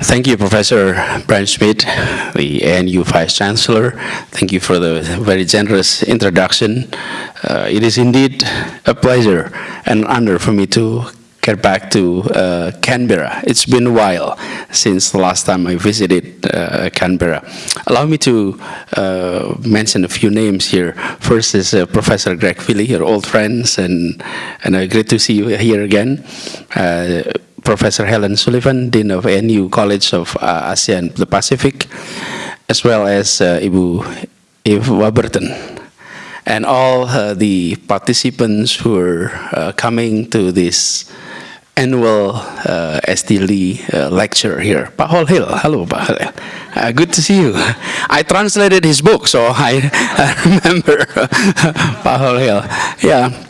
Thank you, Professor Brian Schmidt, the ANU Vice Chancellor. Thank you for the very generous introduction. Uh, it is indeed a pleasure and honor for me to get back to uh, Canberra. It's been a while since the last time I visited uh, Canberra. Allow me to uh, mention a few names here. First is uh, Professor Greg Fealy, your old friends, and, and uh, great to see you here again. Professor Helen Sullivan, Dean of ANU College of uh, ASEAN the Pacific, as well as uh, Ibu Eve Warburton, and all uh, the participants who are uh, coming to this annual uh, Sadli uh, lecture here. Pak Hal Hill, hello Pak Hal Hill. Uh, good to see you. I translated his book, so I, remember Pak Hal Hill. Yeah.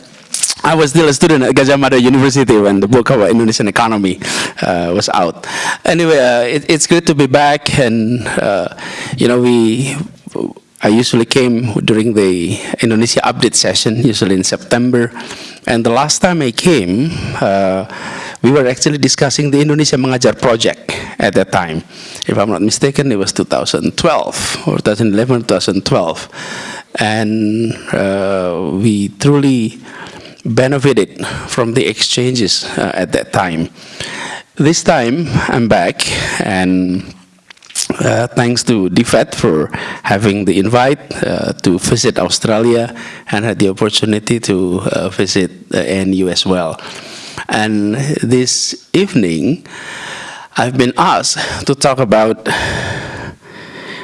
I was still a student at Gadjah Mada University when the book about Indonesian economy uh, was out. Anyway, uh, it, it's good to be back, and uh, you know, we. I usually came during the Indonesia update session, usually in September, and the last time I came, uh, we were actually discussing the Indonesia Mengajar project at that time. If I'm not mistaken, it was 2012 or 2011, 2012, and uh, we truly benefited from the exchanges uh, at that time. This time, I'm back, and uh, thanks to DFAT for having the invite uh, to visit Australia and had the opportunity to uh, visit the ANU as well. And this evening, I've been asked to talk about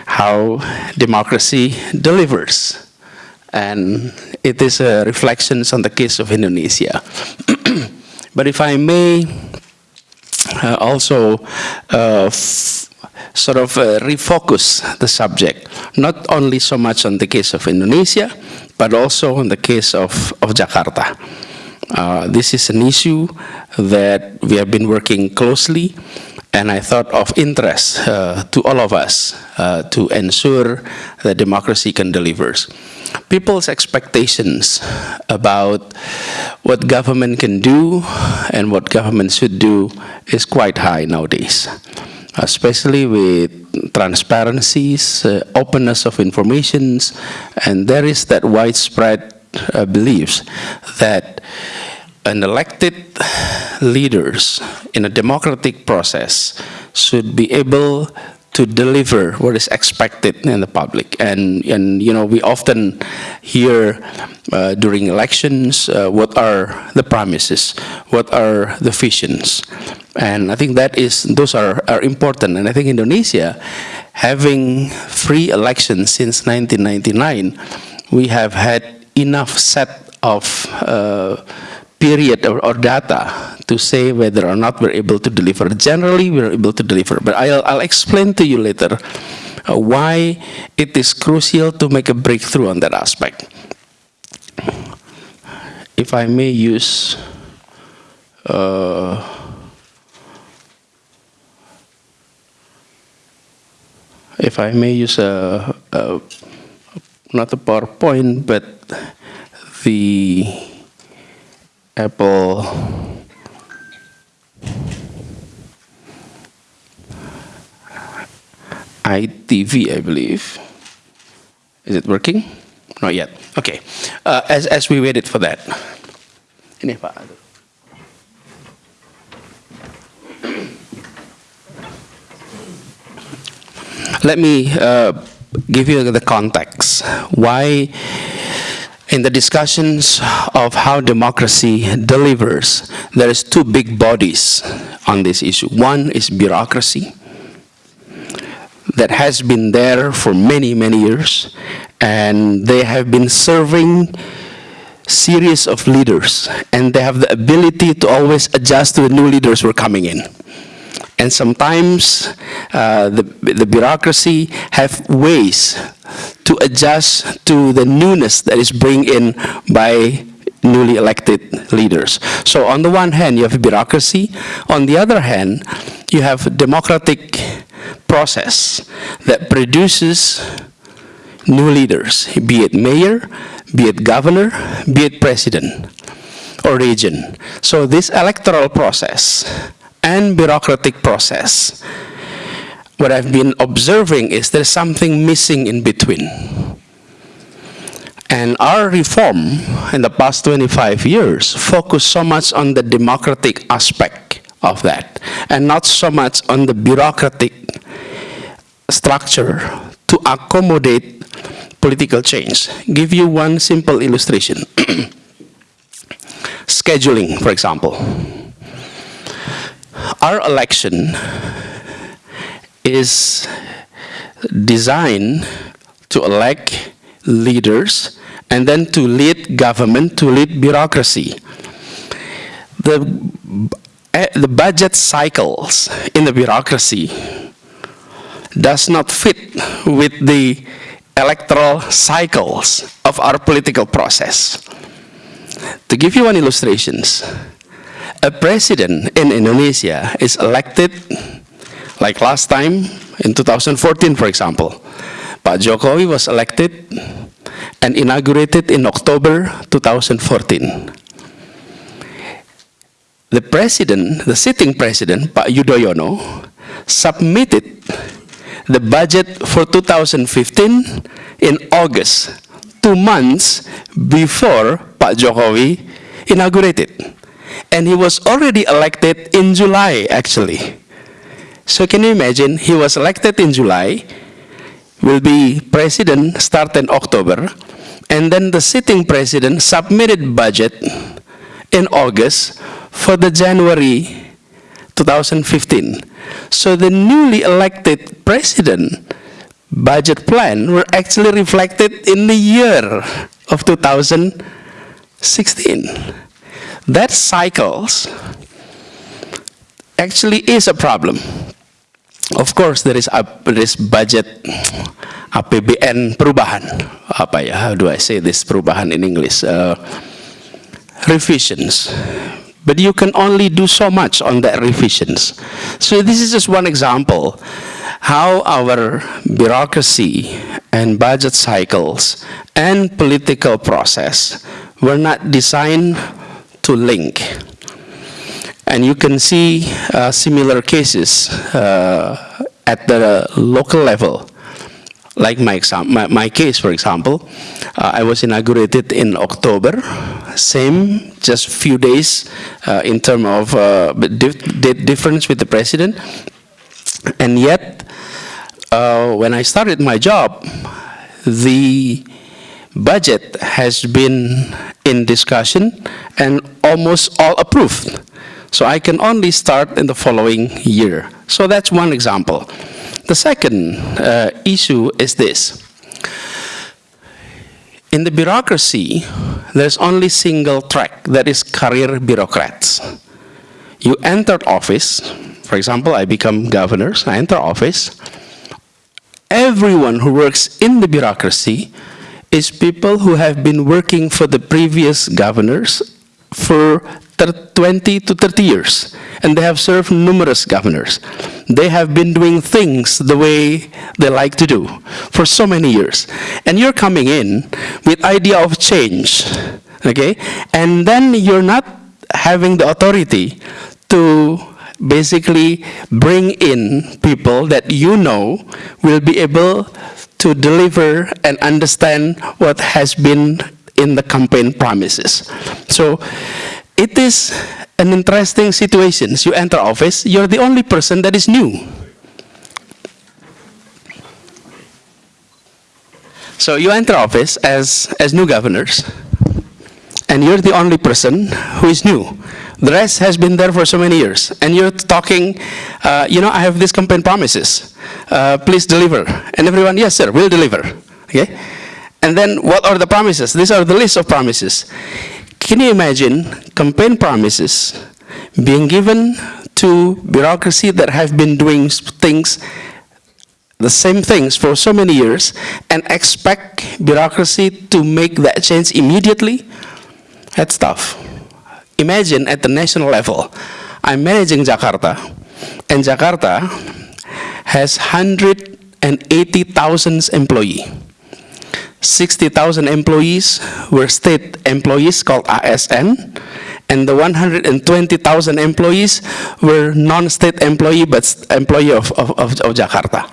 how democracy delivers and it is a reflection on the case of Indonesia. but if I may uh, also uh, sort of uh, refocus the subject, not only so much on the case of Indonesia, but also on the case of, of Jakarta. Uh, this is an issue that we have been working closely and I thought of interest uh, to all of us uh, to ensure that democracy can deliver. People's expectations about what government can do and what government should do is quite high nowadays, especially with transparencies, uh, openness of informations, and there is that widespread uh, beliefs that an elected leaders in a democratic process should be able to deliver what is expected in the public. And, and you know, we often hear uh, during elections uh, what are the promises, what are the visions. And I think that is, those are, are important. And I think Indonesia, having free elections since 1999, we have had enough set of uh, period or, or, data to say whether or not we're able to deliver. Generally, we're able to deliver, but I'll, I'll explain to you later uh, why it is crucial to make a breakthrough on that aspect. If I may use uh, if I may use a, a not a PowerPoint, but the Apple iTV, I believe. Is it working? Not yet. Okay. Uh, as, as we waited for that. Ini Pak. Let me uh, give you the context. Why in the discussions of how democracy delivers, there is two big bodies on this issue. One is bureaucracy that has been there for many, many years, and they have been serving series of leaders, and they have the ability to always adjust to the new leaders who are coming in. And sometimes uh, the, the bureaucracy have ways to adjust to the newness that is brought in by newly elected leaders. So on the one hand, you have bureaucracy. On the other hand, you have democratic process that produces new leaders, be it mayor, be it governor, be it president or region. So this electoral process and bureaucratic process what I've been observing is there's something missing in between. And our reform in the past 25 years focused so much on the democratic aspect of that and not so much on the bureaucratic structure to accommodate political change. Give you one simple illustration. Scheduling, for example. Our election is designed to elect leaders and then to lead government, to lead bureaucracy. The, eh, the budget cycles in the bureaucracy does not fit with the electoral cycles of our political process. To give you one illustration, a president in Indonesia is elected, like last time in 2014, for example. Pak Jokowi was elected and inaugurated in October 2014. The president, the sitting president, Pak Yudhoyono, submitted the budget for 2015 in August, two months before Pak Jokowi inaugurated. And he was already elected in July, actually. So can you imagine, he was elected in July, will be president start in October, and then the sitting president submitted budget in August for the January 2015. So the newly elected president budget plan were actually reflected in the year of 2016. That cycles actually is a problem. Of course, there is, a, there is budget APBN perubahan. Apa ya? How do I say this perubahan in English? Uh, revisions. But you can only do so much on that revisions. So this is just one example how our bureaucracy and budget cycles and political process were not designed to link. And you can see uh, similar cases uh, at the local level like my, my, my case, for example, uh, I was inaugurated in October, same, just few days uh, in terms of uh, dif difference with the president. And yet, uh, when I started my job, the budget has been in discussion and almost all approved. So I can only start in the following year. So that's one example. The second uh, issue is this. In the bureaucracy, there's only single track, that is career bureaucrats. You enter office, for example, I become governor, so I enter office. Everyone who works in the bureaucracy is people who have been working for the previous governors for 20 to 30 years, and they have served numerous governors. They have been doing things the way they like to do for so many years. And you're coming in with idea of change, okay? And then you're not having the authority to basically bring in people that you know will be able to deliver and understand what has been in the campaign promises. So it is an interesting situation. You enter office, you're the only person that is new. So you enter office as, as new governors, and you're the only person who is new. The rest has been there for so many years, and you're talking, uh, you know, I have these campaign promises. Uh, please deliver. And everyone, yes, sir, we'll deliver. Okay? And then what are the promises? These are the list of promises. Can you imagine campaign promises being given to bureaucracy that have been doing things, the same things for so many years, and expect bureaucracy to make that change immediately? That's tough. Imagine at the national level, I'm managing Jakarta, and Jakarta has 180,000 employees. 60,000 employees were state employees called ASN, And the 120,000 employees were non-state employee, but employee of, of, of, of Jakarta.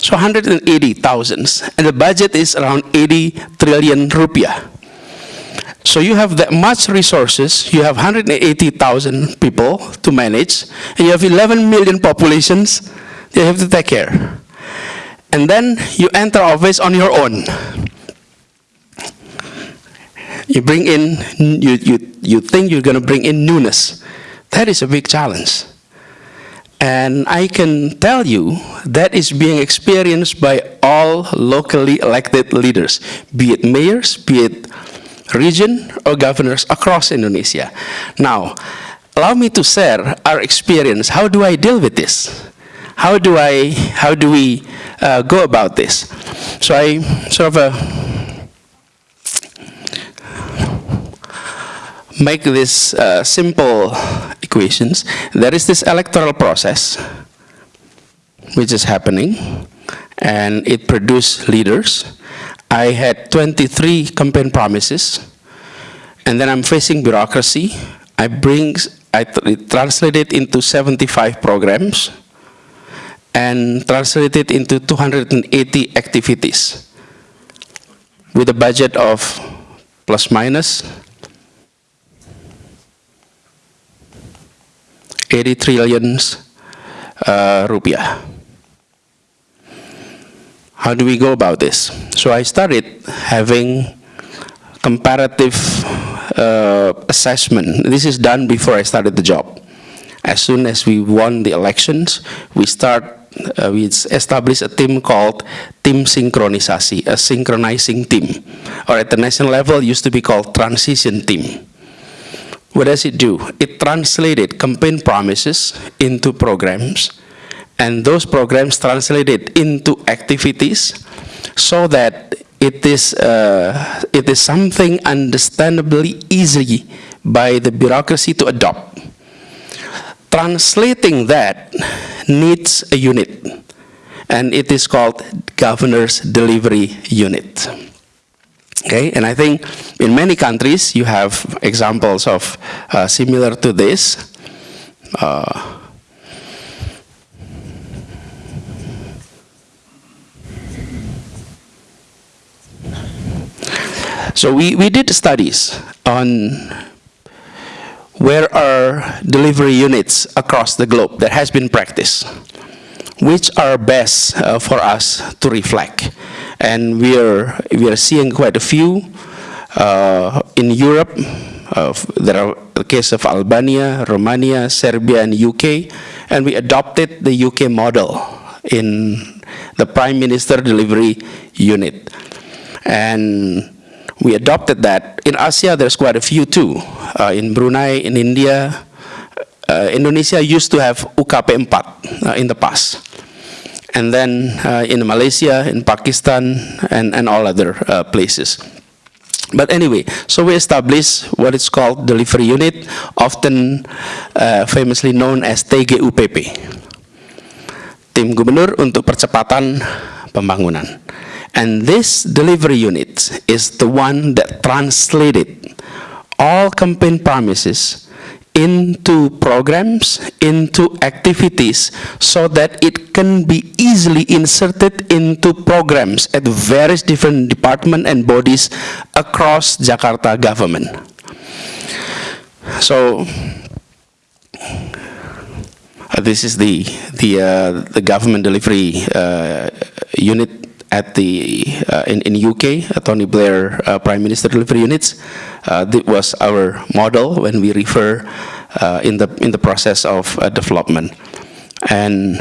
So 180,000. And the budget is around 80 trillion rupiah. So you have that much resources, you have 180,000 people to manage, and you have 11 million populations you have to take care. And then you enter office on your own. You bring in, you, you, you think you're going to bring in newness. That is a big challenge. And I can tell you that is being experienced by all locally elected leaders, be it mayors, be it region or governors across Indonesia. Now, allow me to share our experience. How do I deal with this? How do I, how do we uh, go about this? So I sort of uh, make this uh, simple equations. There is this electoral process which is happening, and it produced leaders. I had 23 campaign promises, and then I'm facing bureaucracy. I bring, I tr- translate it into 75 programs, and translate it into 280 activities, with a budget of plus minus 80 trillions uh, rupiah. How do we go about this? So I started having comparative uh, assessment. This is done before I started the job. As soon as we won the elections, we start, uh, we establish a team called Team Sinkronisasi, a synchronizing team. Or at the national level, used to be called Transition Team. What does it do? It translated campaign promises into programs, and those programs translated into activities so that it is, uh, it is something understandably easy by the bureaucracy to adopt. Translating that needs a unit, and it is called Governor's Delivery Unit. Okay, and I think in many countries you have examples of uh, similar to this. Uh, so we, we did studies on where are delivery units across the globe that has been practiced which are best uh, for us to reflect. And we are, we are seeing quite a few uh, in Europe. Uh, there are the case of Albania, Romania, Serbia, and UK. And we adopted the UK model in the Prime Minister Delivery Unit. And we adopted that. In Asia, there's quite a few too. Uh, in Brunei, in India, uh, Indonesia used to have UKP 4 uh, in the past. And then uh, in Malaysia, in Pakistan, and, and all other uh, places. But anyway, so we established what is called delivery unit, often uh, famously known as TGUPP. Tim Gubernur untuk Percepatan Pembangunan. And this delivery unit is the one that translated all campaign promises into programs, into activities, so that it can be easily inserted into programs at various different departments and bodies across Jakarta government. So, uh, this is the the uh, the government delivery uh, unit at the uh, in in UK, uh, Tony Blair uh, Prime Minister delivery units. Uh, that was our model when we refer uh, in the in the process of uh, development, and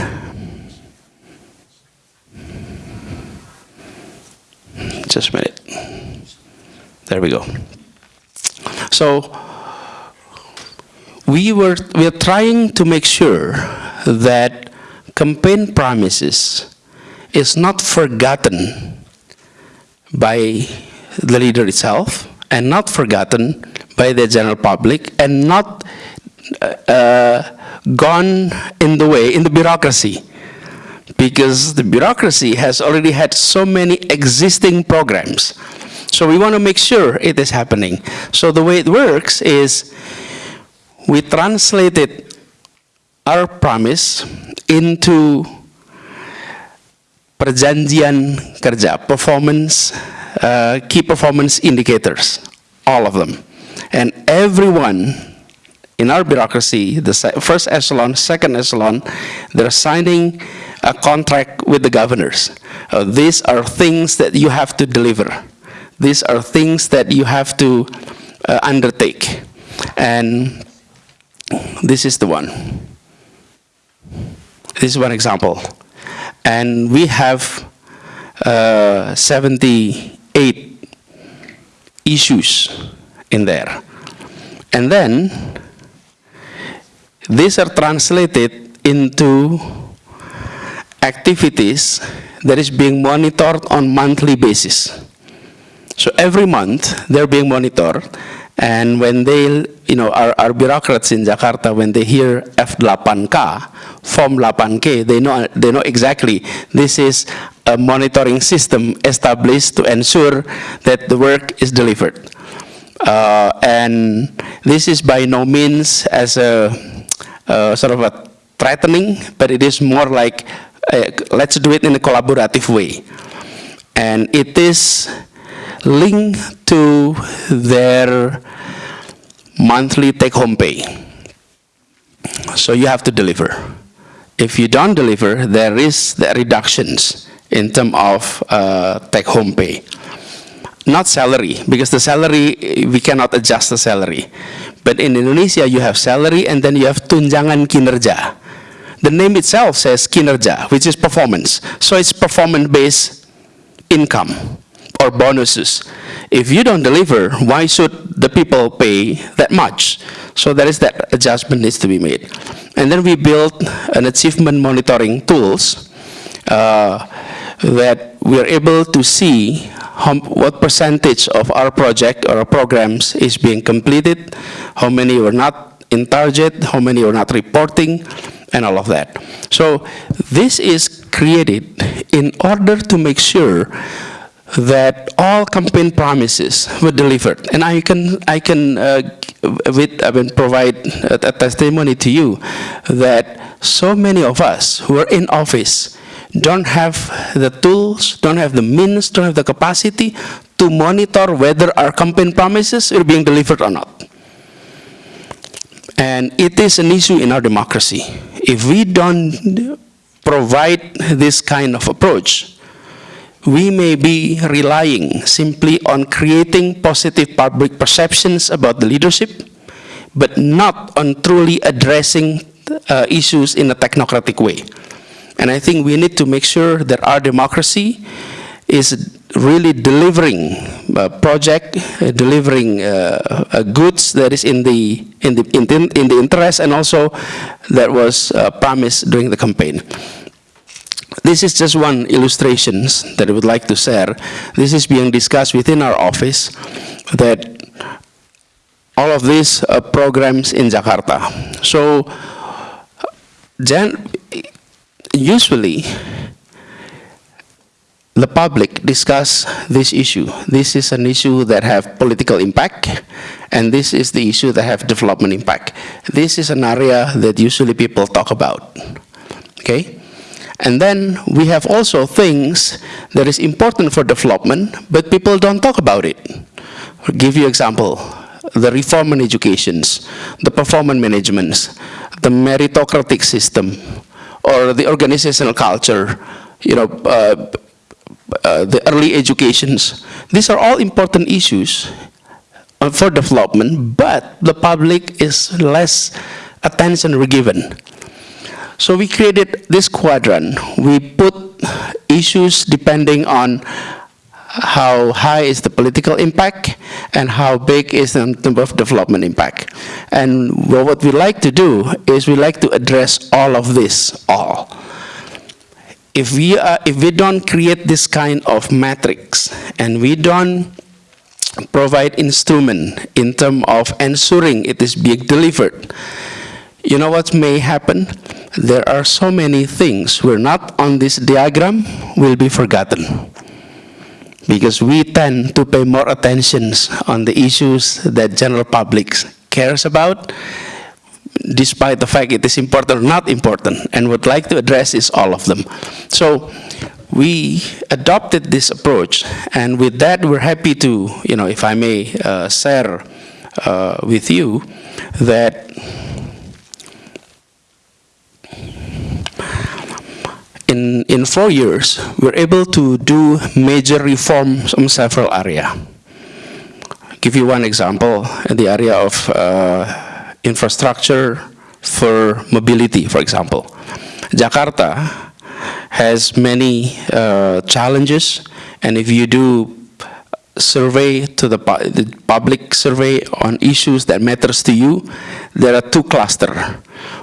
just a minute. There we go. So we were we are trying to make sure that campaign promises is not forgotten by the leader itself and not forgotten by the general public and not uh, uh, gone in the way in the bureaucracy. Because the bureaucracy has already had so many existing programs. So we want to make sure it is happening. So the way it works is we translated our promise into perjanjian kerja, performance, uh, key performance indicators, all of them. And everyone in our bureaucracy, the first echelon, second echelon, they're signing a contract with the governors. Uh, these are things that you have to deliver. These are things that you have to uh, undertake. And this is the one. This is one example. And we have uh, 78 issues in there. And then these are translated into activities that is being monitored on monthly basis. So every month they're being monitored, and when they, you know, our, our bureaucrats in Jakarta, when they hear F8K, Form 8K, they know they know exactly this is a monitoring system established to ensure that the work is delivered. Uh, and this is by no means as a uh, sort of a threatening, but it is more like uh, let's do it in a collaborative way. And it is linked to their monthly take-home pay. So you have to deliver. If you don't deliver, there is the reductions in terms of uh, take-home pay. Not salary, because the salary, we cannot adjust the salary. But in Indonesia, you have salary and then you have tunjangan kinerja. The name itself says kinerja, which is performance. So it's performance-based income or bonuses. If you don't deliver, why should the people pay that much? So there is that adjustment needs to be made. And then we built an achievement monitoring tools uh, that we are able to see how, what percentage of our project or our programs is being completed, how many were not in target, how many were not reporting, and all of that. So this is created in order to make sure that all campaign promises were delivered. And I can, I can uh, with, I mean, provide a, a testimony to you that so many of us who are in office don't have the tools, don't have the means, don't have the capacity to monitor whether our campaign promises are being delivered or not. And it is an issue in our democracy. If we don't provide this kind of approach, we may be relying simply on creating positive public perceptions about the leadership, but not on truly addressing uh, issues in a technocratic way. And I think we need to make sure that our democracy is really delivering a project, uh, delivering uh, uh, goods that is in the in the in the, in the interest and also that was uh, promised during the campaign. This is just one illustration that I would like to share. This is being discussed within our office that all of these uh, programs in Jakarta. So, then usually, the public discuss this issue. This is an issue that have political impact, and this is the issue that have development impact. This is an area that usually people talk about, okay? And then we have also things that is important for development, but people don't talk about it. I'll give you example, the reform in educations, the performance managements, the meritocratic system, or the organizational culture, you know, uh, uh, the early educations. These are all important issues uh, for development, but the public is less attention given. So we created this quadrant. We put issues depending on how high is the political impact and how big is the terms of development impact. And what we like to do is we like to address all of this, all. If we, are, if we don't create this kind of matrix and we don't provide instrument in terms of ensuring it is being delivered, you know what may happen? There are so many things we're not on this diagram will be forgotten. Because we tend to pay more attention on the issues that general public cares about, despite the fact it is important or not important, and would like to address is all of them. So we adopted this approach, and with that, we're happy to, you know, if I may uh, share uh, with you that in, in four years, we're able to do major reforms on several areas. Give you one example, in the area of uh, infrastructure for mobility, for example. Jakarta has many uh, challenges, and if you do survey to the, pu the, public survey on issues that matters to you, there are two clusters.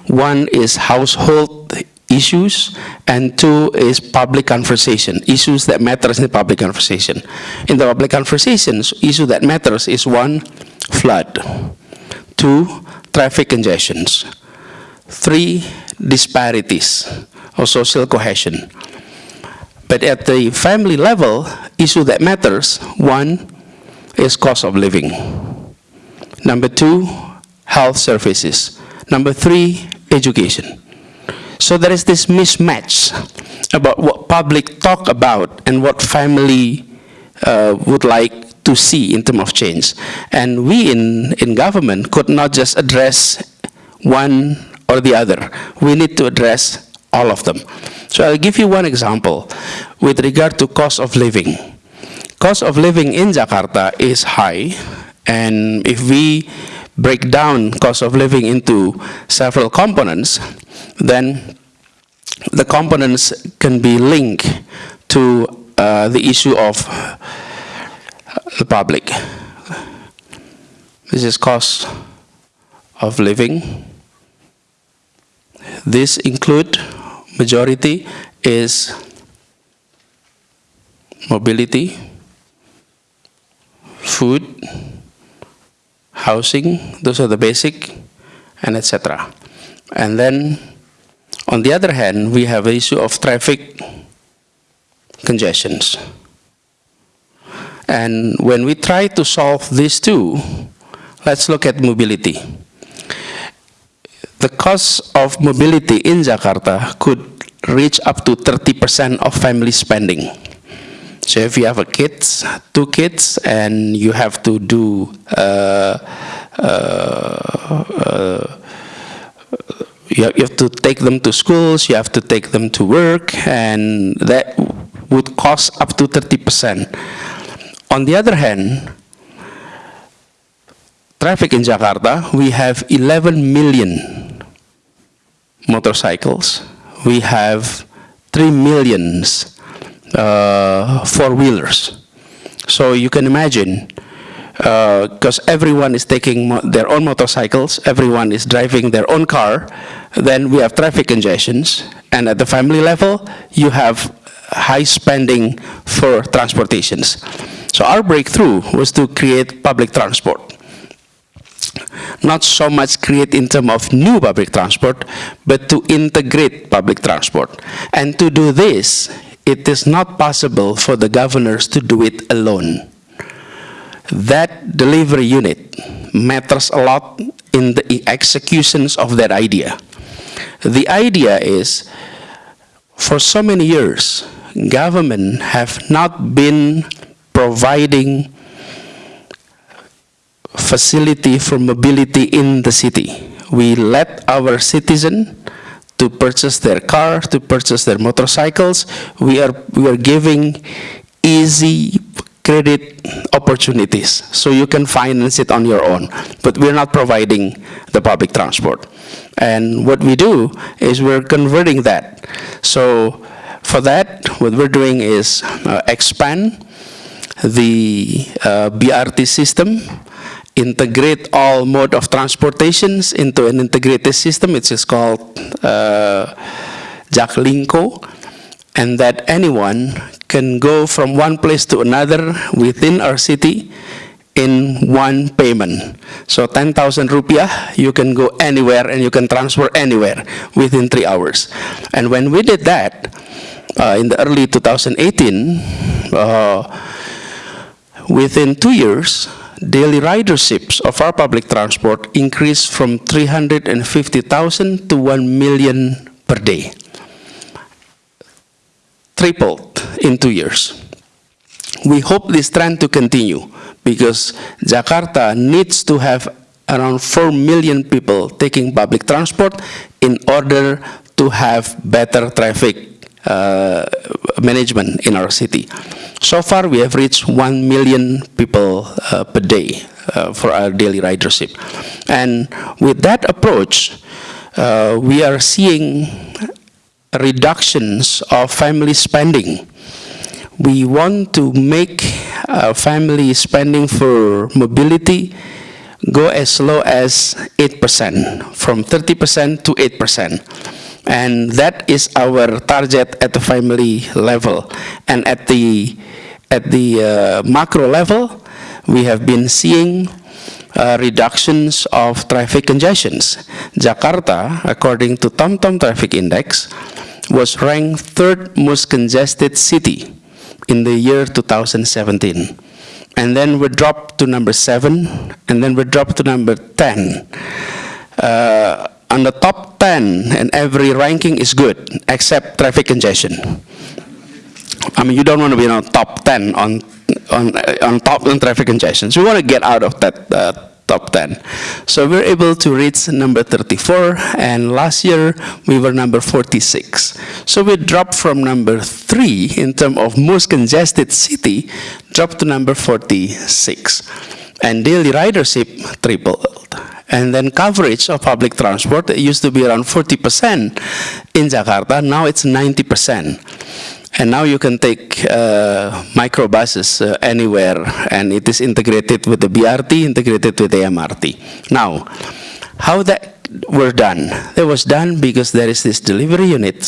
One is household issues, and two is public conversation, issues that matters in the public conversation. In the public conversations, issue that matters is one, flood, two, traffic congestions, three, disparities or social cohesion. But at the family level, issue that matters, one is cost of living. Number two, health services. Number three, education. So there is this mismatch about what public talk about and what family uh, would like to see in terms of change. And we in, in government could not just address one or the other. We need to address all of them. So I'll give you one example with regard to cost of living. Cost of living in Jakarta is high, and if we break down cost of living into several components, then the components can be linked to uh, the issue of the public. This is cost of living. This include majority is mobility, food, housing, those are the basic, and etc. And then, on the other hand, we have the issue of traffic congestions. And when we try to solve these two, let's look at mobility the cost of mobility in Jakarta could reach up to 30% of family spending. So if you have a kids, two kids, and you have to do uh, uh, uh, you have to take them to schools, you have to take them to work, and that would cost up to 30%. On the other hand, traffic in Jakarta, we have 11 million motorcycles. We have 3 millions uh, four-wheelers. So you can imagine, because uh, everyone is taking their own motorcycles, everyone is driving their own car, then we have traffic congestions, and at the family level, you have high spending for transportations. So our breakthrough was to create public transport not so much create in terms of new public transport, but to integrate public transport. And to do this, it is not possible for the governors to do it alone. That delivery unit matters a lot in the executions of that idea. The idea is, for so many years, government have not been providing facility for mobility in the city. We let our citizen to purchase their car, to purchase their motorcycles. We are, we are giving easy credit opportunities so you can finance it on your own. But we're not providing the public transport. And what we do is we're converting that. So for that, what we're doing is uh, expand the uh, BRT system integrate all mode of transportations into an integrated system, which is called uh, and that anyone can go from one place to another within our city in one payment. So 10,000 rupiah, you can go anywhere and you can transfer anywhere within three hours. And when we did that, uh, in the early 2018, uh, within two years, daily riderships of our public transport increased from 350,000 to 1 million per day. Tripled in two years. We hope this trend to continue because Jakarta needs to have around 4 million people taking public transport in order to have better traffic management in our city. So far, we have reached 1 million people uh, per day uh, for our daily ridership. And with that approach, uh, we are seeing reductions of family spending. We want to make uh, family spending for mobility go as low as 8%, from 30% to 8%. And that is our target at the family level. And at the, at the uh, macro level, we have been seeing uh, reductions of traffic congestions. Jakarta, according to TomTom Traffic Index, was ranked third most congested city in the year 2017. And then we dropped to number seven, and then we dropped to number 10. Uh, on the top 10 and every ranking is good except traffic congestion. I mean, you don't want to be on top 10 on on on top on traffic congestion. So we want to get out of that uh, top 10. So we're able to reach number 34, and last year we were number 46. So we dropped from number 3 in terms of most congested city, dropped to number 46. And daily ridership tripled. And then coverage of public transport, it used to be around 40% in Jakarta, now it's 90%. And now you can take uh, microbuses uh, anywhere, and it is integrated with the BRT, integrated with the MRT. Now, how that were done? That was done because there is this delivery unit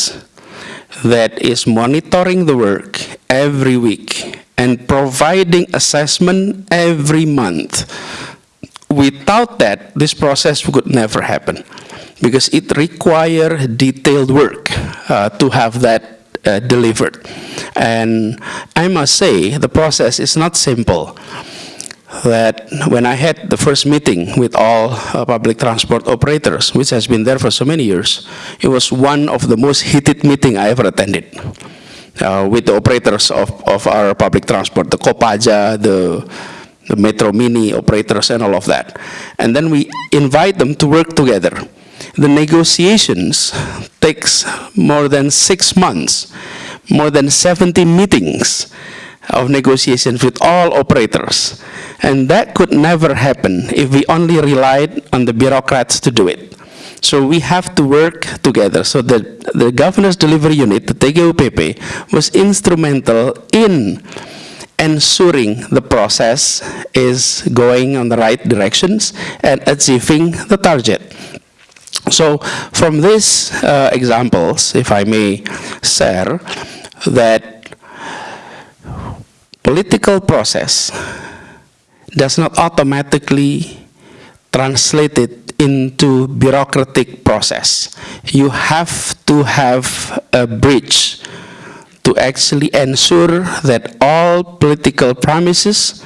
that is monitoring the work every week and providing assessment every month Without that, this process could never happen because it requires detailed work uh, to have that uh, delivered. And I must say, the process is not simple. That when I had the first meeting with all uh, public transport operators, which has been there for so many years, it was one of the most heated meeting I ever attended. Uh, with the operators of, of our public transport, the Kopaja, the the Metro Mini operators and all of that. And then we invite them to work together. The negotiations takes more than six months, more than 70 meetings of negotiations with all operators. And that could never happen if we only relied on the bureaucrats to do it. So we have to work together. So the, the governor's delivery unit, the TGUPP, was instrumental in ensuring the process is going on the right directions and achieving the target. So from these uh, examples, if I may share, that political process does not automatically translate it into bureaucratic process. You have to have a bridge to actually ensure that all political promises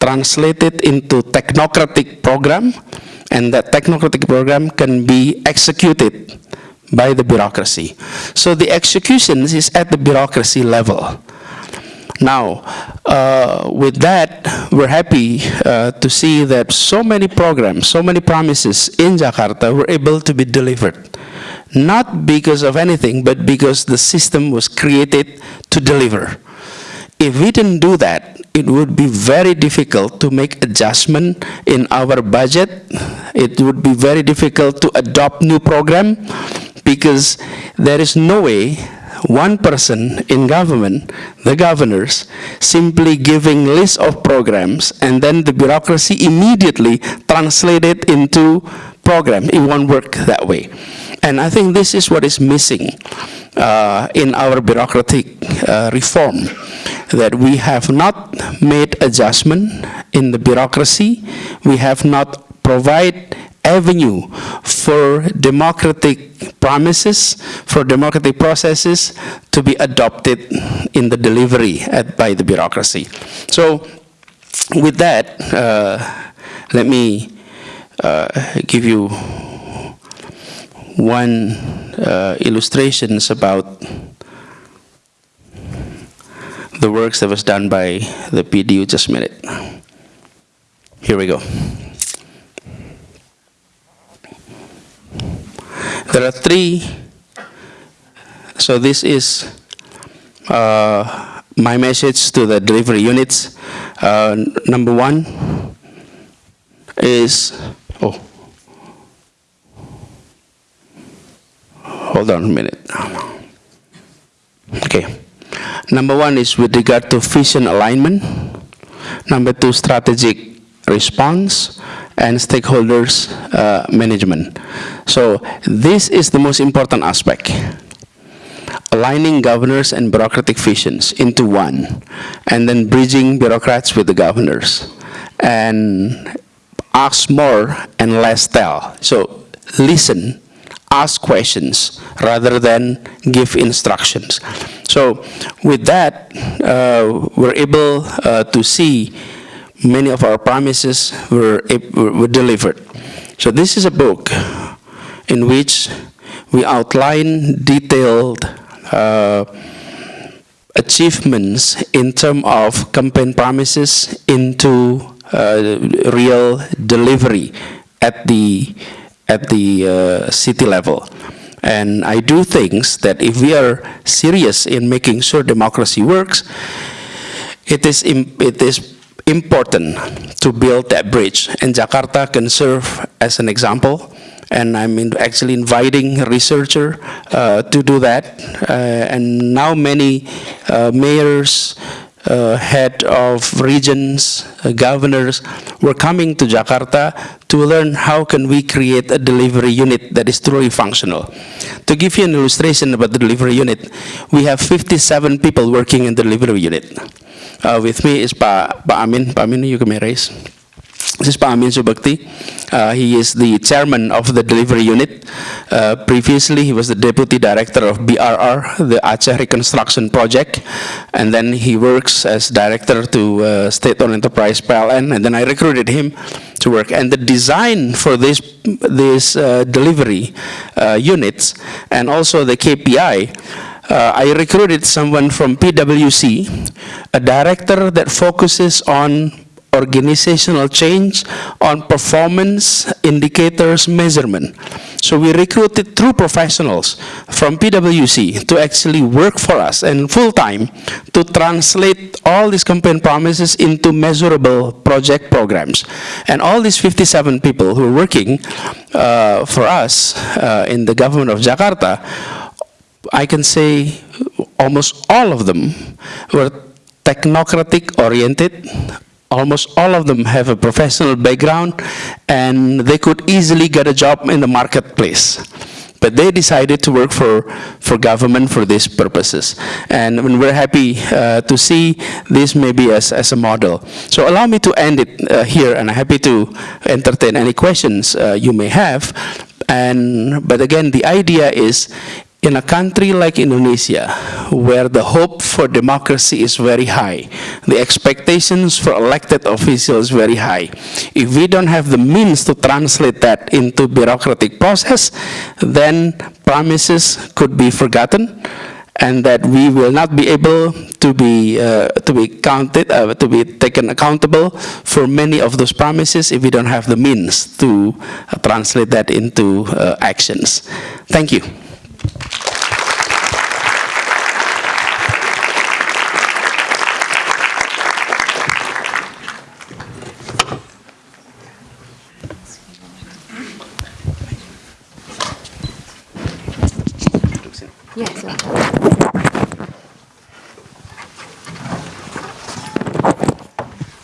translated into technocratic program and that technocratic program can be executed by the bureaucracy. So the execution is at the bureaucracy level. Now, uh, with that, we're happy uh, to see that so many programs, so many promises in Jakarta were able to be delivered not because of anything, but because the system was created to deliver. If we didn't do that, it would be very difficult to make adjustment in our budget. It would be very difficult to adopt new program because there is no way one person in government, the governors, simply giving list of programs and then the bureaucracy immediately translate it into program. It won't work that way. And I think this is what is missing uh, in our bureaucratic uh, reform, that we have not made adjustment in the bureaucracy, we have not provide avenue for democratic promises, for democratic processes to be adopted in the delivery at, by the bureaucracy. So with that, uh, let me uh, give you one uh, illustrations about the works that was done by the PDU just a minute. Here we go. There are three, so this is uh, my message to the delivery units. Uh, number one is, oh, hold on a minute. Okay. Number one is with regard to vision alignment. Number two, strategic response and stakeholders uh, management. So this is the most important aspect. Aligning governors and bureaucratic visions into one, and then bridging bureaucrats with the governors. And ask more and less tell. So listen, ask questions rather than give instructions. So with that, uh, we're able uh, to see many of our promises were, were delivered. So this is a book in which we outline detailed uh, achievements in terms of campaign promises into uh, real delivery at the at the uh, city level. And I do think that if we are serious in making sure democracy works, it is, it is important to build that bridge. And Jakarta can serve as an example. And I'm in actually inviting researcher uh, to do that. Uh, and now many uh, mayors, uh, head of regions, uh, governors were coming to Jakarta to learn how can we create a delivery unit that is truly functional. To give you an illustration about the delivery unit, we have 57 people working in the delivery unit. Uh, with me is Pak, pa Amin. Pak Amin, you can raise. This is Pak Amin Subekti. Uh, he is the chairman of the delivery unit. Uh, previously, he was the deputy director of BRR, the Aceh Reconstruction Project. And then he works as director to uh, state-owned enterprise PLN. And then I recruited him to work. And the design for this, this uh, delivery uh, units and also the KPI uh, I recruited someone from PwC, a director that focuses on organizational change on performance indicators measurement. So we recruited true professionals from PwC to actually work for us and full-time to translate all these campaign promises into measurable project programs. And all these 57 people who are working uh, for us uh, in the government of Jakarta, I can say almost all of them were technocratic oriented, almost all of them have a professional background and they could easily get a job in the marketplace. But they decided to work for, for government for these purposes. And we're happy uh, to see this maybe as, as a model. So allow me to end it uh, here and I'm happy to entertain any questions uh, you may have. And, but again, the idea is in a country like Indonesia, where the hope for democracy is very high, the expectations for elected officials very high, if we don't have the means to translate that into bureaucratic process, then promises could be forgotten and that we will not be able to be uh, to be counted uh, to be taken accountable for many of those promises if we don't have the means to uh, translate that into uh, actions. Thank you. Yes.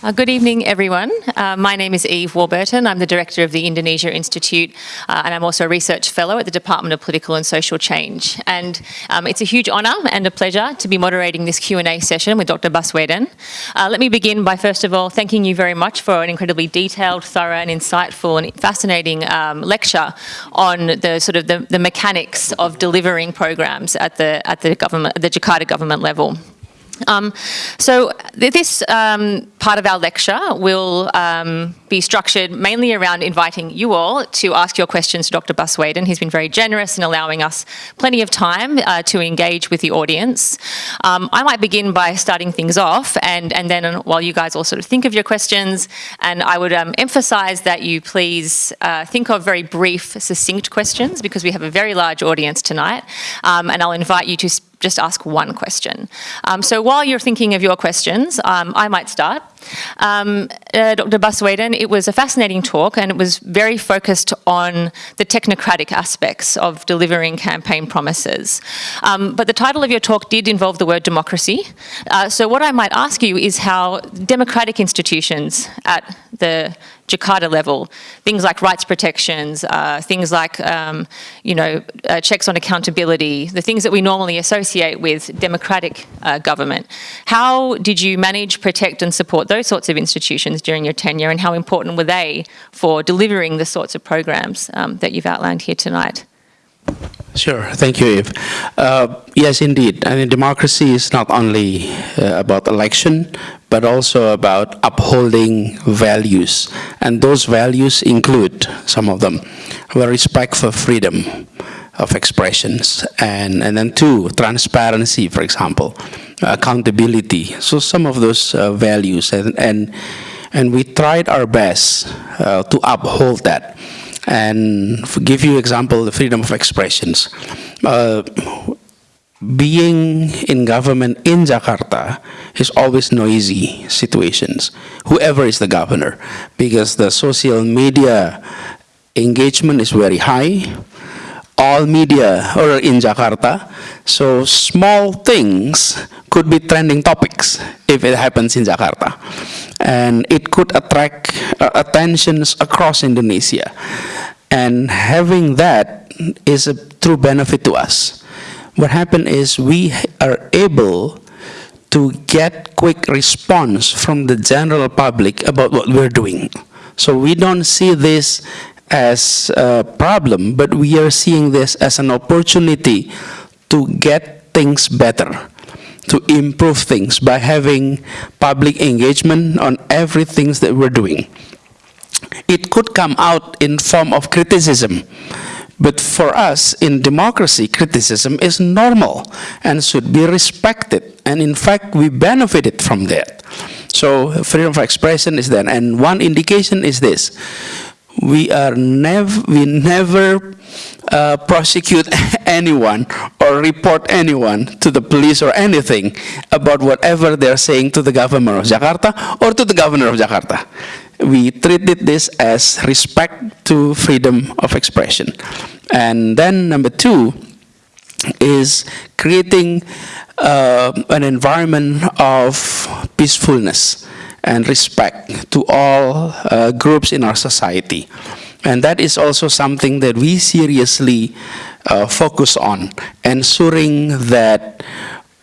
Uh, good evening, everyone. Uh, my name is Eve Warburton. I'm the director of the Indonesia Institute, uh, and I'm also a research fellow at the Department of Political and Social Change. And um, it's a huge honour and a pleasure to be moderating this Q&A session with Dr. Baswedan. Uh, let me begin by, first of all, thanking you very much for an incredibly detailed, thorough and insightful and fascinating um, lecture on the sort of the, the mechanics of delivering programs at the, at the government, the Jakarta government level. Um, so th- this um, part of our lecture will um, be structured mainly around inviting you all to ask your questions to Dr. Baswedan. He's been very generous in allowing us plenty of time uh, to engage with the audience. Um, I might begin by starting things off, and, and then while you guys all sort of think of your questions, and I would um, emphasise that you please uh, think of very brief, succinct questions because we have a very large audience tonight, um, and I'll invite you to just ask one question. Um, so while you're thinking of your questions, um, I might start. Um, uh, Dr. Baswedan, it was a fascinating talk and it was very focused on the technocratic aspects of delivering campaign promises. Um, but the title of your talk did involve the word democracy. Uh, so what I might ask you is how democratic institutions at the Jakarta level, things like rights protections, uh, things like, um, you know, uh, checks on accountability, the things that we normally associate with democratic uh, government. How did you manage, protect and support those sorts of institutions during your tenure and how important were they for delivering the sorts of programs um, that you've outlined here tonight? Sure, thank you, Eve. Uh, yes, indeed. I mean, democracy is not only uh, about election, but also about upholding values. And those values include some of them, well, respect for freedom of expressions, and, and then two, transparency, for example, accountability. So some of those uh, values, and, and, and we tried our best uh, to uphold that. And give you example, the freedom of expressions. Uh, being in government in Jakarta is always noisy situations, whoever is the governor, because the social media engagement is very high. All media are in Jakarta, so small things could be trending topics if it happens in Jakarta. And it could attract uh, attentions across Indonesia. And having that is a true benefit to us. What happened is we are able to get quick response from the general public about what we're doing. So we don't see this as a problem, but we are seeing this as an opportunity to get things better, to improve things by having public engagement on everything that we're doing. It could come out in form of criticism, but for us in democracy, criticism is normal and should be respected. And in fact, we benefited from that. So freedom of expression is there. And one indication is this. We are never, we never uh, prosecute anyone or report anyone to the police or anything about whatever they're saying to the government of Jakarta or to the governor of Jakarta we treated this as respect to freedom of expression. And then number two is creating uh, an environment of peacefulness and respect to all uh, groups in our society. And that is also something that we seriously uh, focus on, ensuring that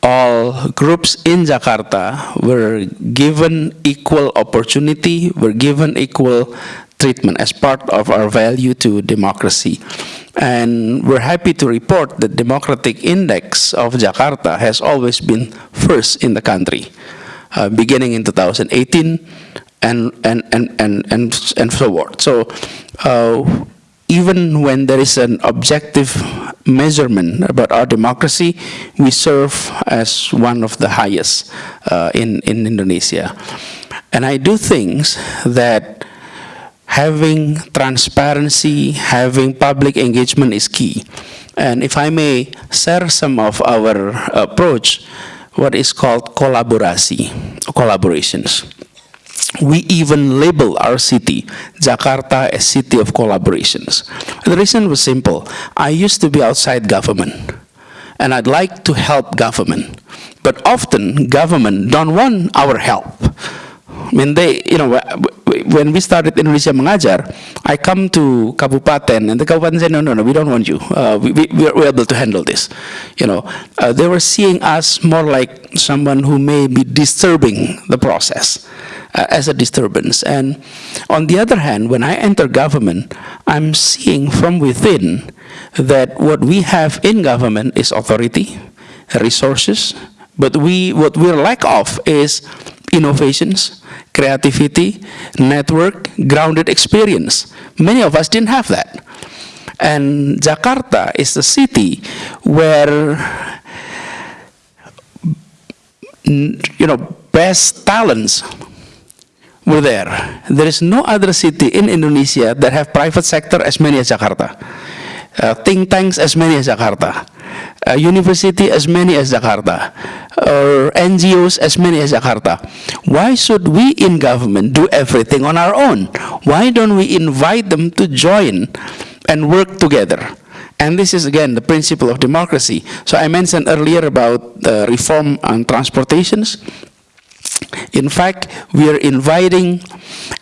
all groups in Jakarta were given equal opportunity, were given equal treatment as part of our value to democracy. And we're happy to report that Democratic Index of Jakarta has always been first in the country, uh, beginning in 2018 and, and, and, and, and, and so forth. So uh, even when there is an objective measurement about our democracy, we serve as one of the highest uh, in, in Indonesia. And I do things that having transparency, having public engagement is key. And if I may share some of our approach, what is called kolaborasi, collaborations we even label our city, Jakarta, a city of collaborations. The reason was simple. I used to be outside government, and I'd like to help government. But often, government don't want our help. Mean, they, you know, when we started in Indonesia Mengajar, I come to Kabupaten, and the Kabupaten said, no, no, no, we don't want you. Uh, we, we, we're able to handle this. You know, uh, they were seeing us more like someone who may be disturbing the process uh, as a disturbance. And on the other hand, when I enter government, I'm seeing from within that what we have in government is authority, resources, But we, what we're lack of is innovations, creativity, network, grounded experience. Many of us didn't have that. And Jakarta is the city where you know, best talents were there. There is no other city in Indonesia that have private sector as many as Jakarta. Uh, think tanks as many as Jakarta. Uh, university as many as Jakarta. Or NGOs as many as Jakarta. Why should we in government do everything on our own? Why don't we invite them to join and work together? And this is, again, the principle of democracy. So I mentioned earlier about the reform on transportations. In fact, we are inviting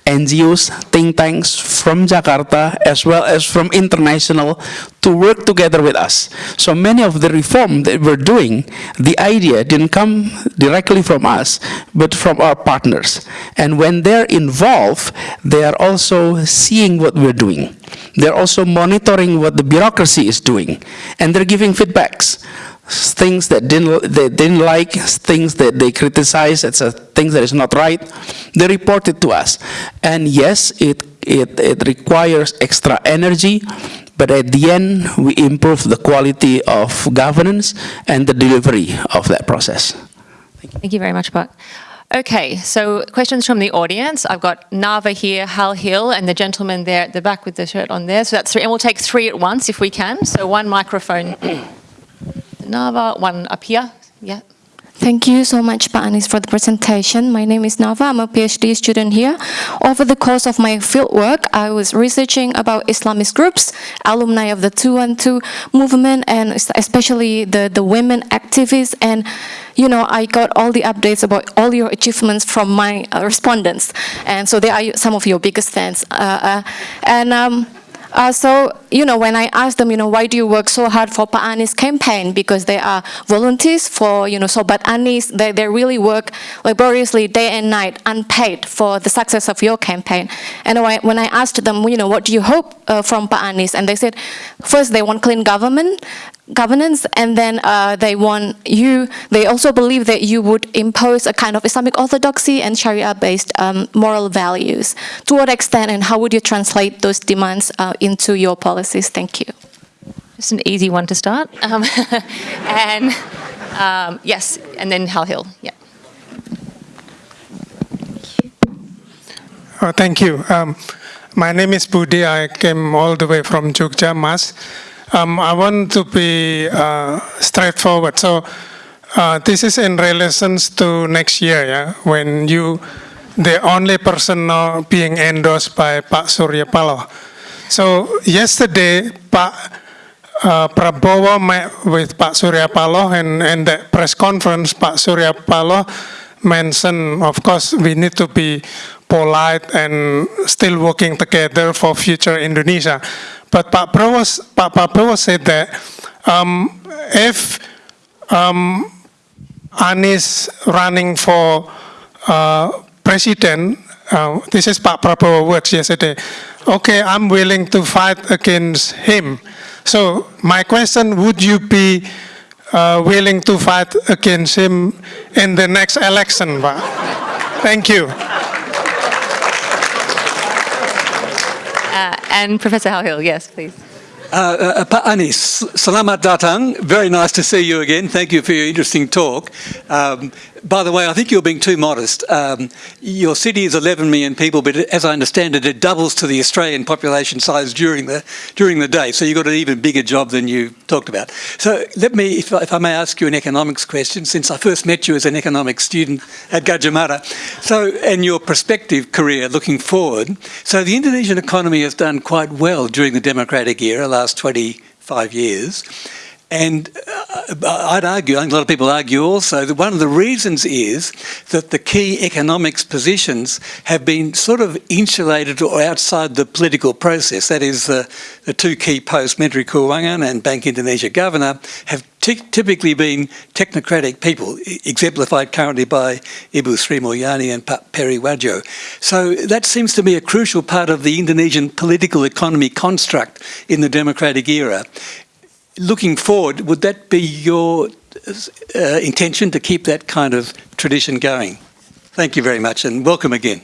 NGOs, think tanks from Jakarta as well as from international to work together with us. So many of the reform that we're doing, the idea didn't come directly from us, but from our partners. And when they're involved, they are also seeing what we're doing. They're also monitoring what the bureaucracy is doing, and they're giving feedbacks things that didn't they didn't like, things that they criticize, it's a things that is not right, they report it to us. And yes, it, it, it requires extra energy, but at the end, we improve the quality of governance and the delivery of that process. Thank you very much, Pak. Okay, so questions from the audience. I've got Nava here, Hal Hill, and the gentleman there at the back with the shirt on there. So that's three, and we'll take three at once if we can. So one microphone Nava, one up here. Yeah. Thank you so much, Panis, for the presentation. My name is Nava. I'm a PhD student here. Over the course of my fieldwork, I was researching about Islamist groups, alumni of the 212 movement, and especially the, the women activists. And, you know, I got all the updates about all your achievements from my uh, respondents. And so they are some of your biggest fans. Uh, uh, and um, uh, so, you know, when I asked them, you know, why do you work so hard for Pak Anies campaign? Because they are volunteers for, you know, so but Anies, they, they really work laboriously day and night, unpaid for the success of your campaign. And when I asked them, you know, what do you hope uh, from Pak Anies? And they said, first they want clean government, governance and then uh, they want you, they also believe that you would impose a kind of Islamic orthodoxy and Sharia-based um, moral values. To what extent and how would you translate those demands uh, into your policies? Thank you. Just an easy one to start. Um, and um, yes, and then Hal Hill, yeah. Oh, thank you. Um, my name is Budi. I came all the way from Jogja, Mas. Um, I want to be uh, straightforward. So uh, this is in relation to next year, yeah, when you, the only person now being endorsed by Pak Surya Paloh. So yesterday, Pak uh, Prabowo met with Pak Surya Paloh and, and the press conference, Pak Surya Paloh mentioned, of course, we need to be polite and still working together for future Indonesia. But Pak Prabowo, Pak Prabowo said that um, if um, Anies running for uh, president, uh, this is Pak Prabowo words yesterday, okay, I'm willing to fight against him. So my question, would you be uh, willing to fight against him in the next election? Thank you. Uh, and Professor Hill, yes, please. Uh, uh, Pak Anies, selamat datang. Very nice to see you again. Thank you for your interesting talk. Um, by the way, I think you're being too modest. Um, your city is 11 million people, but as I understand it, it doubles to the Australian population size during the during the day. So you've got an even bigger job than you talked about. So let me, if, if I may ask you an economics question, since I first met you as an economics student at Gadjah Mada. So, and your prospective career looking forward. So the Indonesian economy has done quite well during the democratic era, last 25 years. And uh, I'd argue, I think a lot of people argue also, that one of the reasons is that the key economics positions have been sort of insulated or outside the political process. That is, the, the two key posts, Menteri Keuangan and Bank Indonesia Governor, have typically been technocratic people, exemplified currently by Ibu Sri Mulyani and Perry Warjiyo. So that seems to be a crucial part of the Indonesian political economy construct in the democratic era looking forward, would that be your uh, intention to keep that kind of tradition going. Thank you very much and welcome again.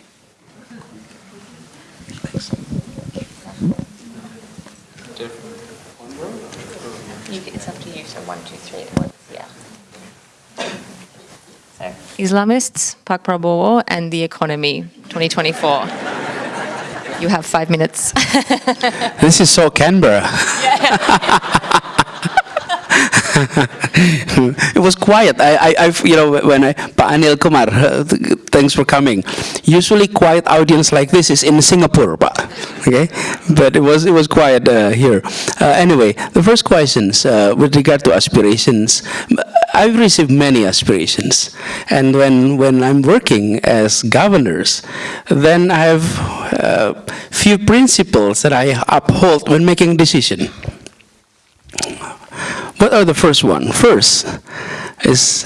It's up to you, so one, two, three yeah. So, Islamists, Pak Prabowo, and the economy, 2024. You have five minutes. This is so Canberra. it was quiet. I, I, I've, you know, when I, Pak Anil Kumar, uh, th- thanks for coming. Usually, quiet audience like this is in Singapore, Pak. Okay, but it was it was quiet uh, here. Uh, anyway, the first questions uh, with regard to aspirations. I've received many aspirations, and when when I'm working as governors, then I have uh, few principles that I uphold when making decision. What are the first one? First is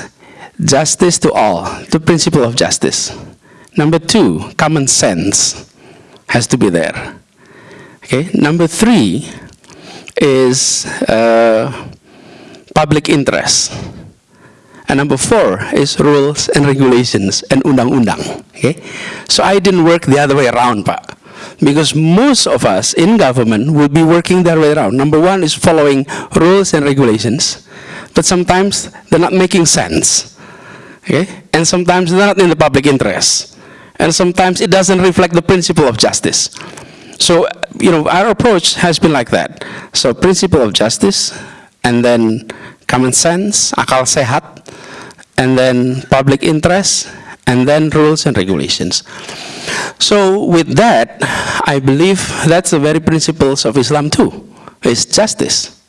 justice to all, the principle of justice. Number two, common sense has to be there. Okay. Number three is uh, public interest. And number four is rules and regulations and undang-undang. Okay? So I didn't work the other way around, Pak. Because most of us in government will be working their way around. Number one is following rules and regulations, but sometimes they're not making sense. Okay? And sometimes they're not in the public interest. And sometimes it doesn't reflect the principle of justice. So, you know, our approach has been like that. So, principle of justice, and then common sense, akal sehat, and then public interest, and then rules and regulations. So with that, I believe that's the very principles of Islam too, is justice.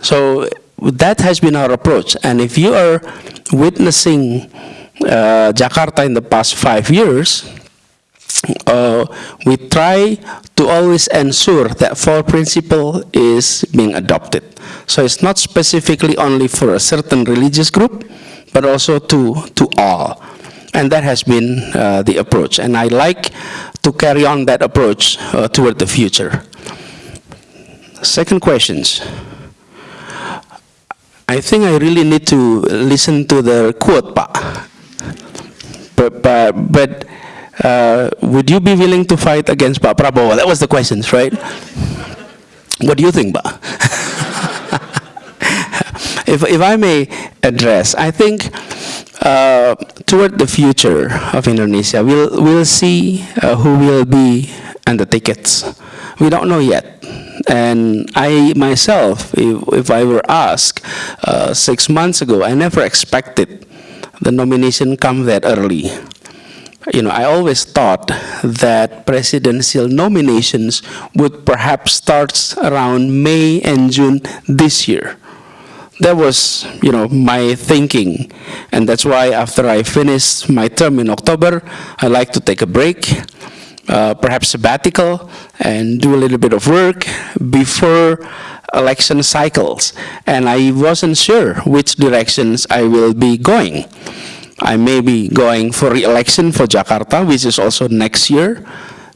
So that has been our approach. And if you are witnessing uh, Jakarta in the past five years, uh, we try to always ensure that four principle is being adopted. So it's not specifically only for a certain religious group, but also to, to all. And that has been uh, the approach. And I like to carry on that approach uh, toward the future. Second questions. I think I really need to listen to the quote, Pa. But, but, but uh, would you be willing to fight against Pak Prabowo? That was the questions, right? What do you think, Pa? if, if I may address, I think uh, toward the future of Indonesia, we'll, we'll see uh, who will be on the tickets. We don't know yet. And I myself, if, if I were asked uh, six months ago, I never expected the nomination come that early. You know, I always thought that presidential nominations would perhaps start around May and June this year that was, you know, my thinking. And that's why after I finish my term in October, I like to take a break, uh, perhaps sabbatical, and do a little bit of work before election cycles. And I wasn't sure which directions I will be going. I may be going for re-election for Jakarta, which is also next year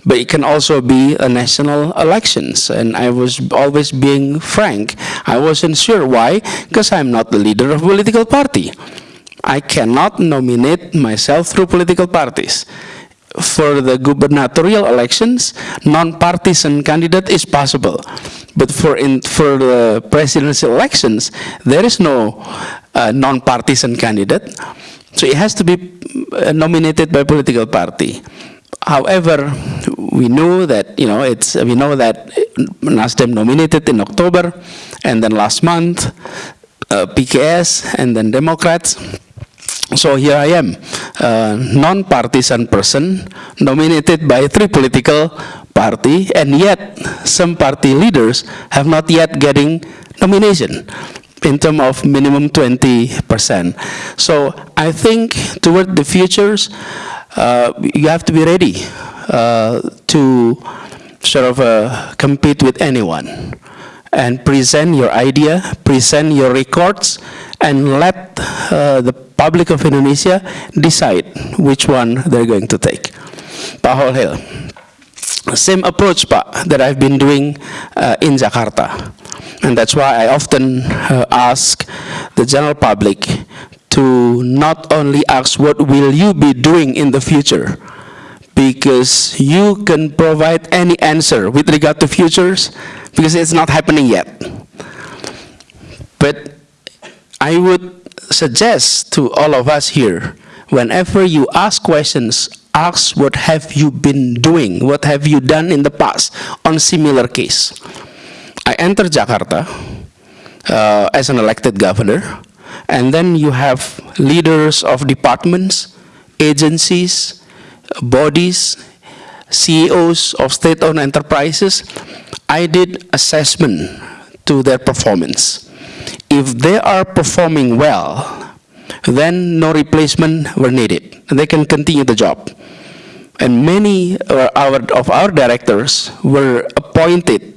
but it can also be a national elections. And I was always being frank. I wasn't sure why, because I'm not the leader of a political party. I cannot nominate myself through political parties. For the gubernatorial elections, non-partisan candidate is possible. But for, in, for the presidential elections, there is no uh, non-partisan candidate. So it has to be uh, nominated by political party. However, we know that you know it's we know that Nasdem nominated in October, and then last month uh, PKS and then Democrats. So here I am, a non-partisan person nominated by three political party, and yet some party leaders have not yet getting nomination in terms of minimum 20%. So I think toward the futures, you have to be ready uh, to sort of uh, compete with anyone and present your idea, present your records, and let uh, the public of Indonesia decide which one they're going to take. Pak Hal Hill, same approach, Pak, that I've been doing uh, in Jakarta. And that's why I often uh, ask the general public to not only ask what will you be doing in the future, because you can provide any answer with regard to futures, because it's not happening yet. But I would suggest to all of us here, whenever you ask questions, ask what have you been doing, what have you done in the past on similar case. I entered Jakarta uh, as an elected governor, and then you have leaders of departments, agencies, bodies, CEOs of state-owned enterprises. I did assessment to their performance. If they are performing well, then no replacement were needed. They can continue the job. And many uh, of our directors were appointed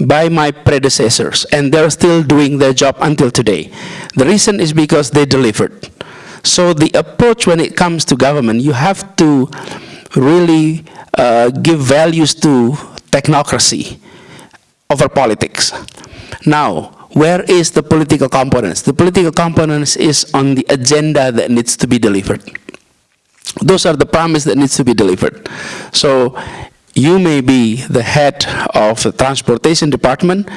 by my predecessors, and they're still doing their job until today. The reason is because they delivered. So the approach when it comes to government, you have to really uh, give values to technocracy over politics. Now, where is the political components? The political components is on the agenda that needs to be delivered. Those are the promise that needs to be delivered. So you may be the head of the transportation department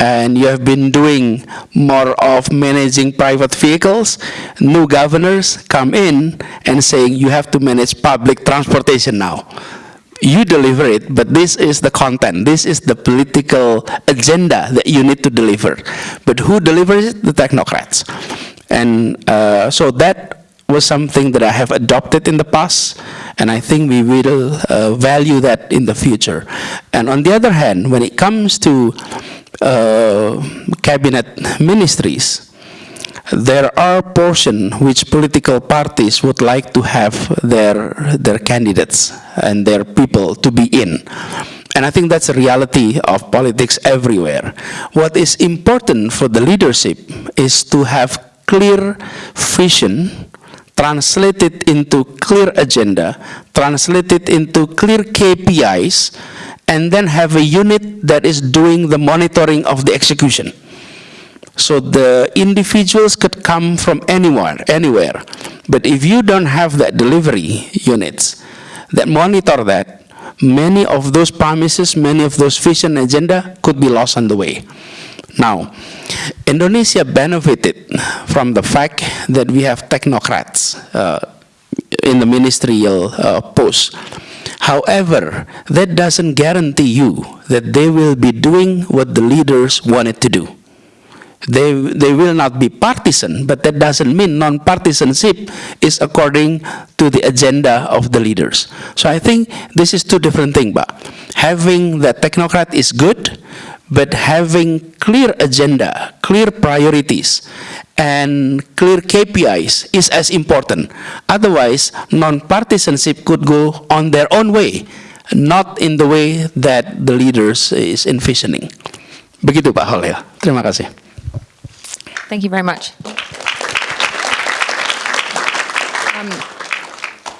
and you have been doing more of managing private vehicles, new governors come in and saying you have to manage public transportation now. You deliver it, but this is the content, this is the political agenda that you need to deliver. But who delivers it? The technocrats. And uh, so that was something that I have adopted in the past, and I think we will uh, value that in the future. And on the other hand, when it comes to uh, cabinet ministries, there are portion which political parties would like to have their, their candidates and their people to be in. And I think that's a reality of politics everywhere. What is important for the leadership is to have clear vision translate it into clear agenda, translate it into clear KPIs, and then have a unit that is doing the monitoring of the execution. So the individuals could come from anywhere, anywhere. But if you don't have that delivery units that monitor that, many of those promises, many of those vision agenda could be lost on the way. Now, Indonesia benefited from the fact that we have technocrats uh, in the ministerial uh, posts. However, that doesn't guarantee you that they will be doing what the leaders wanted to do. They, they will not be partisan, but that doesn't mean non-partisanship is according to the agenda of the leaders. So I think this is two different things, but having the technocrat is good, but having clear agenda, clear priorities, and clear KPIs is as important. Otherwise, non-partisanship could go on their own way, not in the way that the leaders is envisioning. Begitu Pak Hal Hill. Terima kasih. Thank you very much. Um,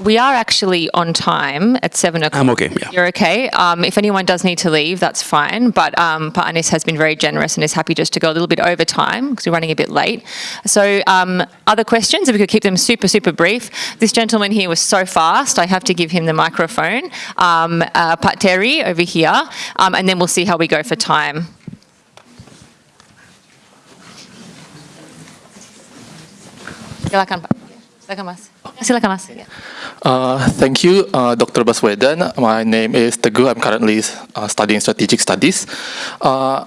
we are actually on time at seven o'clock. I'm okay, yeah. You're okay. Um, if anyone does need to leave, that's fine. But um, has been very generous and is happy just to go a little bit over time because we're running a bit late. So, um, other questions? If we could keep them super, super brief. This gentleman here was so fast. I have to give him the microphone. Um, uh, Pat Terry over here, um, and then we'll see how we go for time. Silakan Pak. Silakan Mas. Silakan Mas. Uh, thank you, uh, Dr. Baswedan. My name is Teguh. I'm currently uh, studying strategic studies. Uh,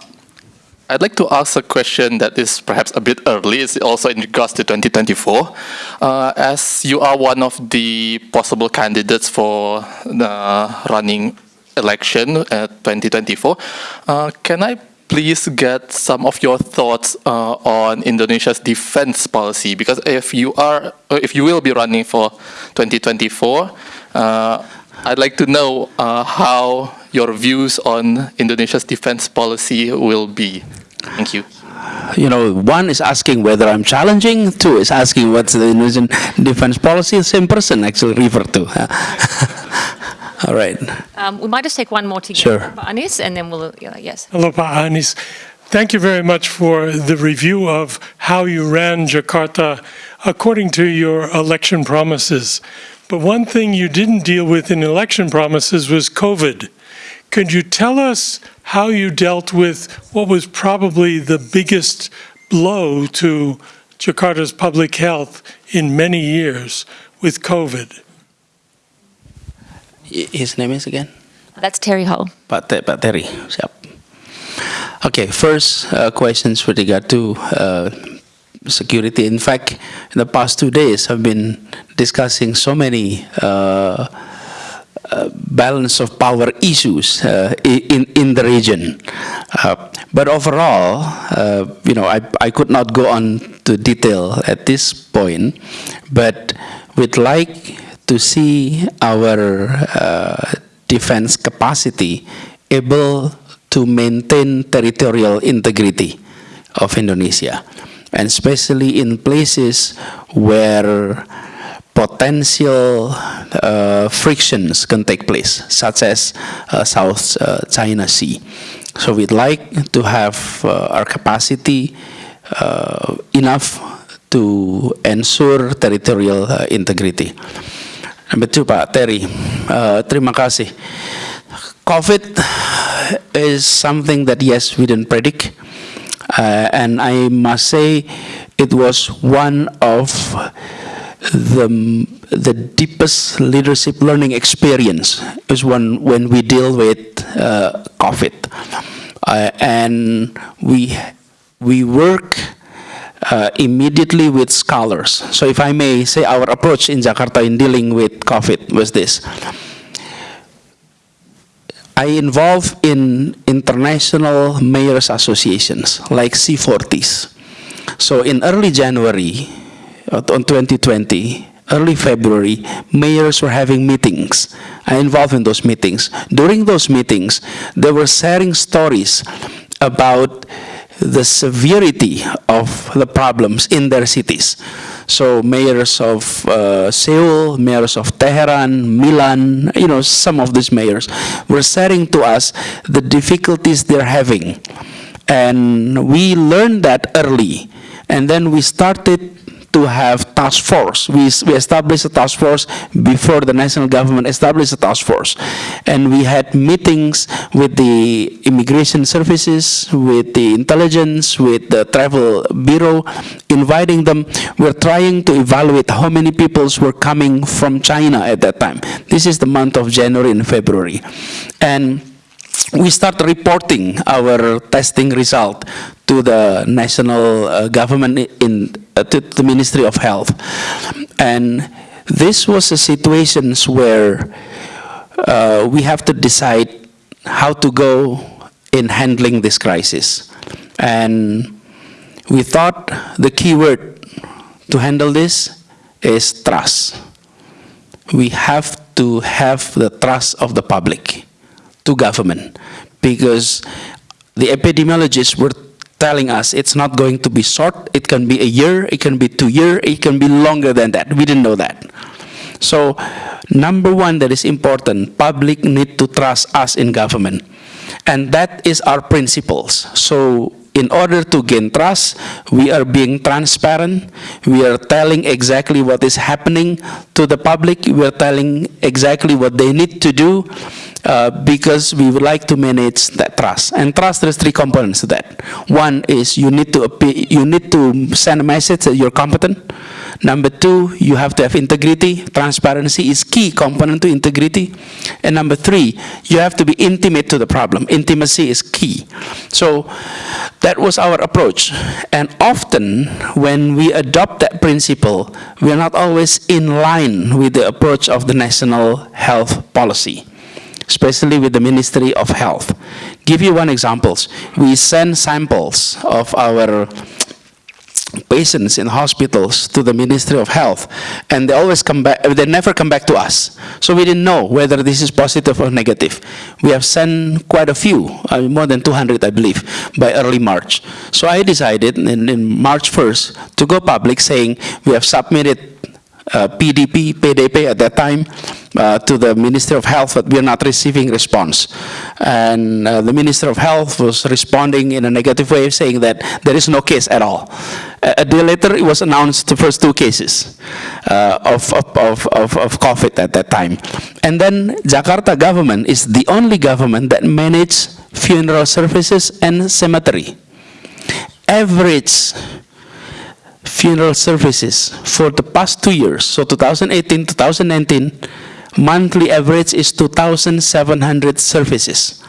I'd like to ask a question that is perhaps a bit early. It's also in regards to 2024. Uh, as you are one of the possible candidates for the running election at 2024, uh, can I please get some of your thoughts uh, on Indonesia's defense policy because if you are uh, if you will be running for 2024 uh, I'd like to know uh, how your views on Indonesia's defense policy will be thank you you know, one is asking whether I'm challenging, two is asking what's the Indonesian defense policy, same person actually referred to. All right. Um, we might just take one more together, Sure. Anis, and then we'll, yeah, yes. Hello, Pak Anis. Thank you very much for the review of how you ran Jakarta according to your election promises. But one thing you didn't deal with in election promises was COVID. Could you tell us how you dealt with what was probably the biggest blow to Jakarta's public health in many years with COVID? His name is again? That's Terry Hull. Pak, Te- Pak Terry, siap. Okay, first uh, questions with regard to uh, security. In fact, in the past two days, I've been discussing so many uh, uh, balance of power issues uh, in in the region. Uh, but overall, uh, you know, I I could not go on to detail at this point, but we'd like to see our uh, defense capacity able to maintain territorial integrity of Indonesia, and especially in places where potential uh, frictions can take place, such as uh, South uh, China Sea. So we'd like to have uh, our capacity uh, enough to ensure territorial integrity. Number two, Pak Terry, uh, terima kasih. COVID is something that, yes, we didn't predict. Uh, and I must say it was one of the, the deepest leadership learning experience is when, when we deal with uh, COVID. Uh, and we, we work uh, immediately with scholars. So if I may say our approach in Jakarta in dealing with COVID was this. I involve in international mayors associations like C40s. So in early January uh, on 2020, early February, mayors were having meetings. I involved in those meetings. During those meetings, they were sharing stories about the severity of the problems in their cities. So mayors of uh, Seoul, mayors of Tehran, Milan, you know, some of these mayors were sharing to us the difficulties they're having. And we learned that early. And then we started to have task force. We, we established a task force before the national government established a task force. And we had meetings with the immigration services, with the intelligence, with the travel bureau, inviting them. We're trying to evaluate how many people were coming from China at that time. This is the month of January and February. And we start reporting our testing result to the national uh, government in uh, to the Ministry of Health, and this was a situations where uh, we have to decide how to go in handling this crisis, and we thought the key word to handle this is trust. We have to have the trust of the public to government because the epidemiologists were telling us it's not going to be short, it can be a year, it can be two years, it can be longer than that. We didn't know that. So number one that is important, public need to trust us in government. And that is our principles. So in order to gain trust, we are being transparent. We are telling exactly what is happening to the public. We are telling exactly what they need to do uh, because we would like to manage that trust. And trust, there's three components to that. One is you need to appear, you need to send a message that you're competent. Number two, you have to have integrity. Transparency is key component to integrity. And number three, you have to be intimate to the problem. Intimacy is key. So that was our approach. And often when we adopt that principle, we are not always in line with the approach of the national health policy especially with the Ministry of Health. Give you one example. We send samples of our patients in hospitals to the Ministry of Health, and they always come back, they never come back to us. So we didn't know whether this is positive or negative. We have sent quite a few, uh, more than 200, I believe, by early March. So I decided in, in March 1st to go public saying we have submitted uh, PDP, PDP at that time, uh, to the Ministry of Health, but we are not receiving response. And uh, the Minister of Health was responding in a negative way, saying that there is no case at all. A, day later, it was announced the first two cases uh, of, of, of, of, of COVID at that time. And then Jakarta government is the only government that manages funeral services and cemetery. Average funeral services for the past two years, so 2018, 2019, monthly average is 2,700 services.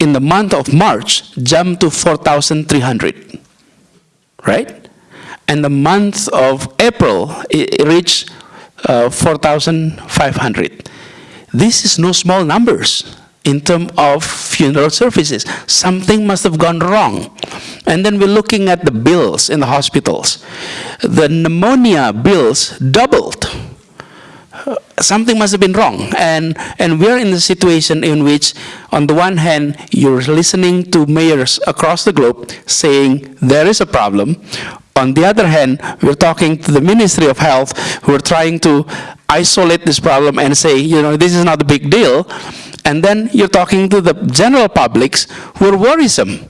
In the month of March, jumped to 4,300, right? And the month of April, it reached uh, 4,500. This is no small numbers in terms of funeral services. Something must have gone wrong. And then we're looking at the bills in the hospitals. The pneumonia bills doubled. Something must have been wrong. And, and we're in a situation in which, on the one hand, you're listening to mayors across the globe saying there is a problem. On the other hand, we're talking to the Ministry of Health who are trying to isolate this problem and say, you know, this is not a big deal. And then you're talking to the general publics who are worrisome.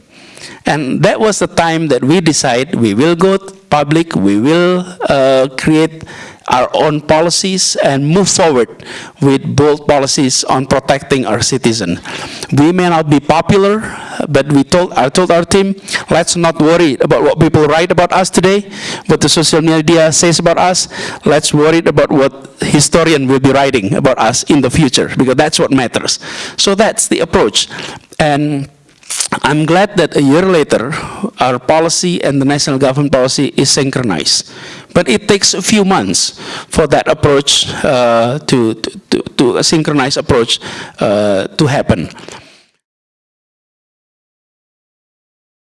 And that was the time that we decide we will go public, we will uh, create our own policies and move forward with bold policies on protecting our citizen. We may not be popular, but we told, I told our team, let's not worry about what people write about us today, what the social media says about us. Let's worry about what historian will be writing about us in the future, because that's what matters. So that's the approach. And I'm glad that a year later, our policy and the national government policy is synchronized. But it takes a few months for that approach uh, to, to, to a synchronized approach uh, to happen.